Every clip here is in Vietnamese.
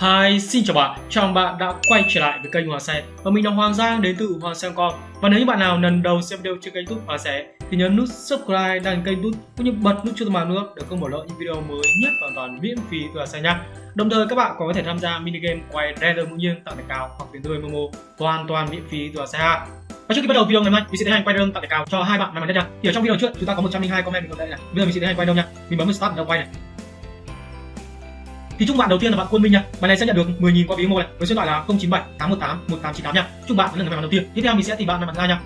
Hi, xin chào bạn, chào mừng bạn đã quay trở lại với kênh Hoàng Xe Và mình là Hoàng Giang đến từ Hoàng Xe Com Và nếu như bạn nào lần đầu xem video trên kênh youtube Hoàng Xe Thì nhấn nút subscribe đăng kênh youtube cũng như bật nút chuông thông báo nữa để không bỏ lỡ những video mới nhất hoàn toàn miễn phí từ Hoàng Xe nha Đồng thời các bạn còn có thể tham gia mini game quay random ngẫu nhiên tặng thẻ cao hoặc tiền tươi Momo hoàn toàn miễn phí từ Hoàng Xe ha và trước khi bắt đầu video ngày mai, mình sẽ tiến hành quay đơn tặng thẻ cao cho hai bạn may mắn nhất nha. Thì ở trong video trước chúng ta có 102 comment mình còn đây này. Bây giờ mình sẽ tiến hành quay đâu nha. Mình bấm vào start đầu quay này thì chúc bạn đầu tiên là bạn Quân Minh nha bạn này sẽ nhận được 10.000 qua ví Momo này. Với số điện thoại là 097 818 1898 nha chúc bạn là người may mắn đầu tiên. Tiếp theo mình sẽ tìm bạn may mắn thứ hai nha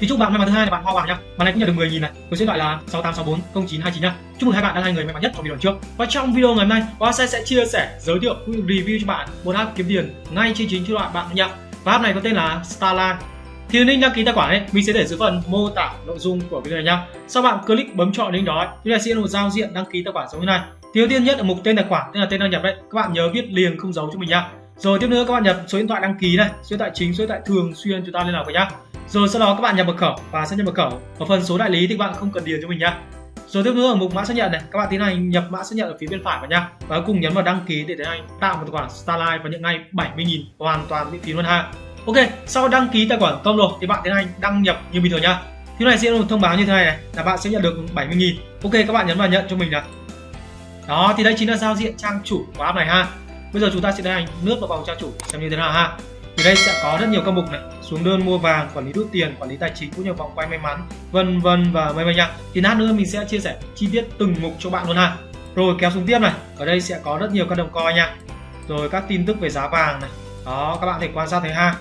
thì chúc bạn may mắn thứ hai là bạn Hoa Hoàng nha bạn này cũng nhận được 10.000 này. Với số điện thoại là 6864 0929 nha chúc mừng hai bạn là hai người may mắn nhất trong video trước. Và trong video ngày hôm nay, Hoa sẽ sẽ chia sẻ, giới thiệu review cho bạn một app kiếm tiền ngay trên chính cho bạn bạn nha và app này có tên là Starline. Thì link đăng ký tài khoản ấy, mình sẽ để dưới phần mô tả nội dung của video này nhá. Sau bạn click bấm chọn link đó như ta sẽ một giao diện đăng ký tài khoản giống như này thì đầu tiên nhất là mục tên tài khoản tức là tên đăng nhập đấy. Các bạn nhớ viết liền không giấu cho mình nhá. Rồi tiếp nữa các bạn nhập số điện thoại đăng ký này số điện thoại chính số điện thoại thường xuyên chúng ta liên lạc với nhá. Rồi sau đó các bạn nhập mật khẩu và xác nhận mật khẩu. Ở phần số đại lý thì các bạn không cần điền cho mình nhá. Rồi tiếp nữa ở mục mã xác nhận này các bạn tiến hành nhập mã xác nhận ở phía bên phải vào nhá. Và cùng nhấn vào đăng ký để tiến hành tạo một tài khoản Starlight và nhận ngay 70.000 hoàn toàn miễn phí luôn ha. Ok, sau đăng ký tài khoản công rồi thì bạn tiến hành đăng nhập như bình thường nhá. Thì này sẽ một thông báo như thế này này là bạn sẽ nhận được 70.000. Ok, các bạn nhấn vào nhận cho mình này. Đó, thì đây chính là giao diện trang chủ của app này ha. Bây giờ chúng ta sẽ tiến hành lướt vào vòng trang chủ xem như thế nào ha. Thì đây sẽ có rất nhiều các mục này, xuống đơn mua vàng, quản lý rút tiền, quản lý tài chính cũng như vòng quay may mắn, vân vân và mây mây nha. Thì lát nữa mình sẽ chia sẻ chi tiết từng mục cho bạn luôn ha. Rồi kéo xuống tiếp này, ở đây sẽ có rất nhiều các đồng coi nha. Rồi các tin tức về giá vàng này. Đó, các bạn thể quan sát thấy ha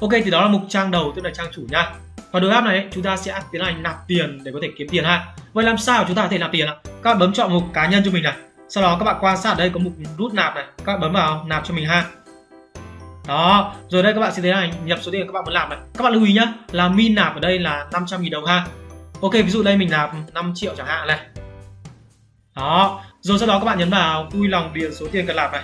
Ok thì đó là mục trang đầu tức là trang chủ nha. Và đối app này chúng ta sẽ tiến hành nạp tiền để có thể kiếm tiền ha. Vậy làm sao chúng ta có thể nạp tiền ạ? Các bạn bấm chọn mục cá nhân cho mình này. Sau đó các bạn quan sát ở đây có mục rút nạp này, các bạn bấm vào nạp cho mình ha. Đó, rồi đây các bạn sẽ tiến hành nhập số tiền các bạn muốn nạp này. Các bạn lưu ý nhá, là min nạp ở đây là 500.000 đồng ha. Ok, ví dụ đây mình nạp 5 triệu chẳng hạn này. Đó, rồi sau đó các bạn nhấn vào vui lòng điền số tiền cần nạp này.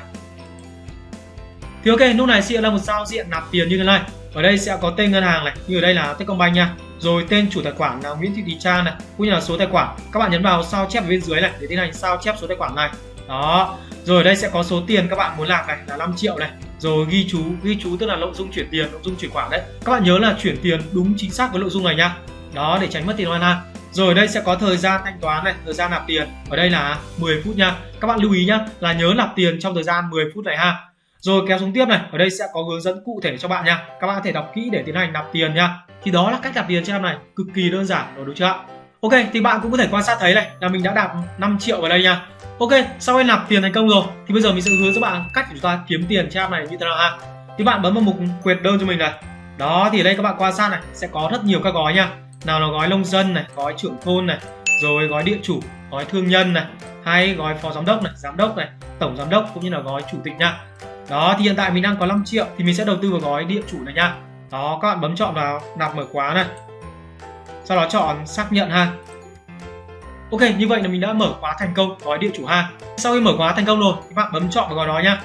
Thì ok, lúc này sẽ là một giao diện nạp tiền như thế này ở đây sẽ có tên ngân hàng này, như ở đây là Techcombank nha. Rồi tên chủ tài khoản là Nguyễn Thị Thùy Trang này, cũng như là số tài khoản. Các bạn nhấn vào sao chép ở bên dưới này để tiến hành sao chép số tài khoản này. Đó. Rồi ở đây sẽ có số tiền các bạn muốn làm này là 5 triệu này. Rồi ghi chú ghi chú tức là nội dung chuyển tiền, nội dung chuyển khoản đấy. Các bạn nhớ là chuyển tiền đúng chính xác với nội dung này nha. Đó, để tránh mất tiền oan ha rồi ở đây sẽ có thời gian thanh toán này, thời gian nạp tiền. Ở đây là 10 phút nha. Các bạn lưu ý nhá, là nhớ nạp tiền trong thời gian 10 phút này ha rồi kéo xuống tiếp này, ở đây sẽ có hướng dẫn cụ thể cho bạn nha. Các bạn có thể đọc kỹ để tiến hành nạp tiền nha. Thì đó là cách nạp tiền trên app này, cực kỳ đơn giản rồi đúng chưa ạ? Ok, thì bạn cũng có thể quan sát thấy này là mình đã đạt 5 triệu vào đây nha. Ok, sau khi nạp tiền thành công rồi thì bây giờ mình sẽ hướng dẫn bạn cách chúng ta kiếm tiền trên app này như thế nào ha. Thì bạn bấm vào mục quyệt đơn cho mình này. Đó thì đây các bạn quan sát này sẽ có rất nhiều các gói nha. Nào là gói nông dân này, gói trưởng thôn này, rồi gói địa chủ, gói thương nhân này, hay gói phó giám đốc này, giám đốc này, tổng giám đốc cũng như là gói chủ tịch nha đó, thì hiện tại mình đang có 5 triệu, thì mình sẽ đầu tư vào gói địa chủ này nha. Đó, các bạn bấm chọn vào, nạp mở khóa này. Sau đó chọn xác nhận ha. Ok, như vậy là mình đã mở khóa thành công, gói địa chủ ha. Sau khi mở khóa thành công rồi, các bạn bấm chọn vào gói đó nhá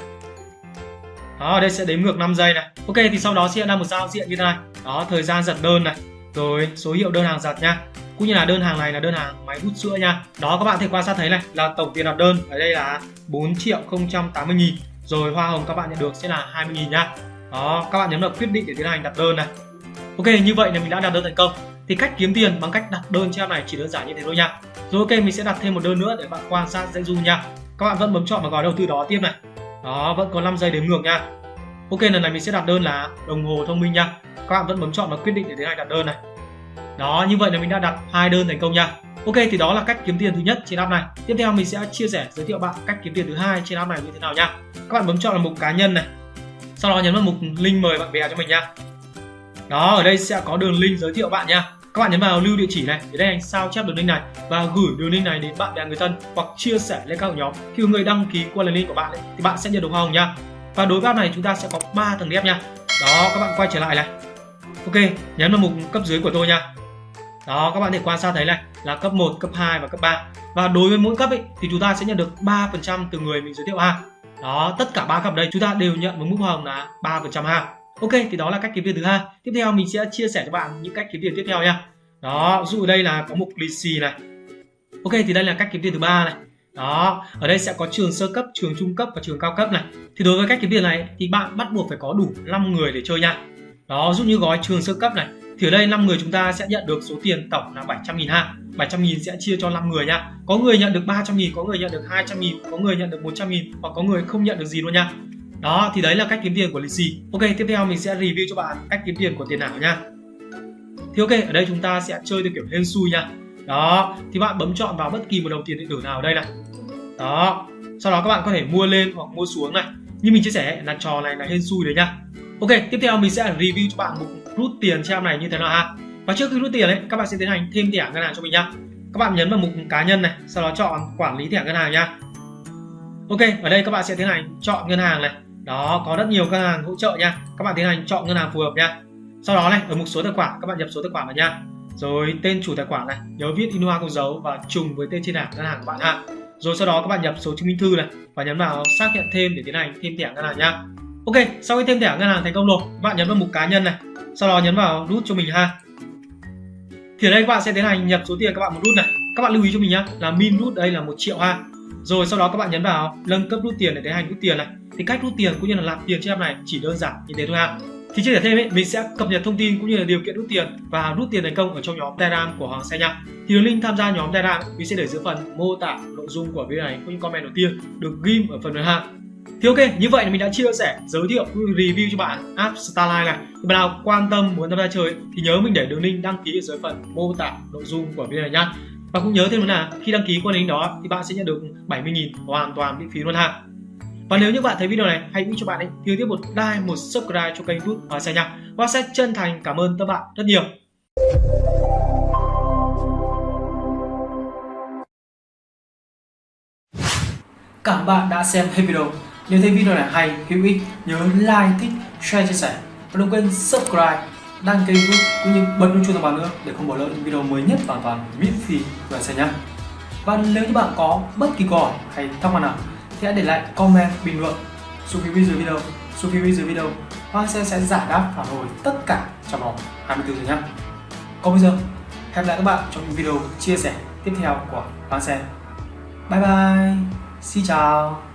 đó, đây sẽ đếm ngược 5 giây này. Ok, thì sau đó sẽ ra một giao diện như thế này. Đó, thời gian giật đơn này. Rồi, số hiệu đơn hàng giật nha. Cũng như là đơn hàng này là đơn hàng máy hút sữa nha. Đó, các bạn thể quan sát thấy này, là tổng tiền đặt đơn ở đây là 4 triệu 080 nghìn rồi, hoa hồng các bạn nhận được sẽ là 20.000 nhá. Đó, các bạn nhấn vào quyết định để tiến hành đặt đơn này. Ok, như vậy là mình đã đặt đơn thành công. Thì cách kiếm tiền bằng cách đặt đơn trên này chỉ đơn giản như thế thôi nha. Rồi, ok, mình sẽ đặt thêm một đơn nữa để bạn quan sát dễ dung nha. Các bạn vẫn bấm chọn vào gói đầu tư đó tiếp này. Đó, vẫn có 5 giây đếm ngược nha. Ok, lần này mình sẽ đặt đơn là đồng hồ thông minh nha. Các bạn vẫn bấm chọn vào quyết định để tiến hành đặt đơn này. Đó, như vậy là mình đã đặt hai đơn thành công nha. Ok thì đó là cách kiếm tiền thứ nhất trên app này. Tiếp theo mình sẽ chia sẻ giới thiệu bạn cách kiếm tiền thứ hai trên app này như thế nào nha. Các bạn bấm chọn là mục cá nhân này. Sau đó nhấn vào mục link mời bạn bè cho mình nha. Đó, ở đây sẽ có đường link giới thiệu bạn nha. Các bạn nhấn vào lưu địa chỉ này để đây anh sao chép đường link này và gửi đường link này đến bạn bè người thân hoặc chia sẻ lên các nhóm. Khi người đăng ký qua đường link của bạn ấy, thì bạn sẽ nhận được hoa hồng nha. Và đối với app này chúng ta sẽ có 3 tầng đẹp nha. Đó, các bạn quay trở lại này. Ok, nhấn vào mục cấp dưới của tôi nha đó các bạn thể quan sát thấy này là cấp 1, cấp 2 và cấp 3 và đối với mỗi cấp ấy, thì chúng ta sẽ nhận được 3% từ người mình giới thiệu ha đó tất cả ba cấp đây chúng ta đều nhận với mức hoa hồng là 3% ha ok thì đó là cách kiếm tiền thứ hai. Tiếp theo mình sẽ chia sẻ cho bạn những cách kiếm tiền tiếp theo nha. Đó ví dụ đây là có mục lì xì này. Ok thì đây là cách kiếm tiền thứ ba này. Đó ở đây sẽ có trường sơ cấp trường trung cấp và trường cao cấp này. Thì đối với cách kiếm tiền này thì bạn bắt buộc phải có đủ 5 người để chơi nha. Đó giúp như gói trường sơ cấp này thì ở đây 5 người chúng ta sẽ nhận được số tiền tổng là 700 nghìn ha. 700 nghìn sẽ chia cho 5 người nha. Có người nhận được 300 nghìn, có người nhận được 200 nghìn, có người nhận được 100 nghìn hoặc có người không nhận được gì luôn nha. Đó, thì đấy là cách kiếm tiền của lì xì. Ok, tiếp theo mình sẽ review cho bạn cách kiếm tiền của tiền ảo nha. Thì ok, ở đây chúng ta sẽ chơi theo kiểu hên xui nha. Đó, thì bạn bấm chọn vào bất kỳ một đồng tiền điện tử nào ở đây này. Đó, sau đó các bạn có thể mua lên hoặc mua xuống này. Như mình chia sẻ là trò này là hên xui đấy nha. Ok, tiếp theo mình sẽ review cho bạn một rút tiền cho em này như thế nào ha? Và trước khi rút tiền đấy, các bạn sẽ tiến hành thêm thẻ ngân hàng cho mình nhá. Các bạn nhấn vào mục cá nhân này sau đó chọn quản lý thẻ ngân hàng nhá. Ok ở đây các bạn sẽ tiến hành chọn ngân hàng này. Đó có rất nhiều ngân hàng hỗ trợ nha các bạn tiến hành chọn ngân hàng phù hợp nha sau đó này ở mục số tài khoản các bạn nhập số tài khoản vào nha rồi tên chủ tài khoản này nhớ viết in hoa con dấu và trùng với tên trên thẻ ngân hàng của bạn ha. Rồi sau đó các bạn nhập số chứng minh thư này và nhấn vào xác nhận thêm để tiến hành thêm thẻ ngân hàng nhá. Ok sau khi thêm thẻ ngân hàng thành công rồi các bạn nhấn vào mục cá nhân này sau đó nhấn vào rút cho mình ha. Thì ở đây các bạn sẽ tiến hành nhập số tiền các bạn muốn rút này. Các bạn lưu ý cho mình nhá là min rút đây là một triệu ha. Rồi sau đó các bạn nhấn vào nâng cấp rút tiền để tiến hành rút tiền này. Thì cách rút tiền cũng như là làm tiền trên app này chỉ đơn giản như thế thôi ha. Thì chia sẻ thêm ấy, mình sẽ cập nhật thông tin cũng như là điều kiện rút tiền và rút tiền thành công ở trong nhóm Telegram của Hoàng Xe nha. Thì đường link tham gia nhóm Telegram mình sẽ để dưới phần mô tả nội dung của video này cũng như comment đầu tiên được ghim ở phần 12. Thì ok, như vậy là mình đã chia sẻ, giới thiệu, review cho bạn app Starline này. Thì bạn nào quan tâm muốn tham gia chơi thì nhớ mình để đường link đăng ký ở dưới phần mô tả nội dung của video này nhá. Và cũng nhớ thêm là khi đăng ký qua link đó thì bạn sẽ nhận được 70.000 hoàn toàn miễn phí luôn ha. Và nếu như bạn thấy video này hãy nghĩ cho bạn ấy thì tiếp một like, một subscribe cho kênh YouTube và Xe nhá. Và sẽ chân thành cảm ơn các bạn rất nhiều. Cảm ơn bạn đã xem hết video. Nếu thấy video này hay, hữu ích, nhớ like, thích, share, chia sẻ. Và đừng quên subscribe, đăng ký kênh YouTube cũng như bật nút chuông thông báo nữa để không bỏ lỡ những video mới nhất hoàn toàn miễn phí của xe nhé. Và nếu như bạn có bất kỳ câu hỏi hay thắc mắc nào thì hãy để lại comment bình luận. Xuống phía bên dưới video xuống phía bên dưới video. Hoa sẽ sẽ giải đáp phản hồi tất cả trong vòng 24 giờ nhé. Còn bây giờ hẹn gặp lại các bạn trong những video chia sẻ tiếp theo của Hoa xe bye bye xin chào.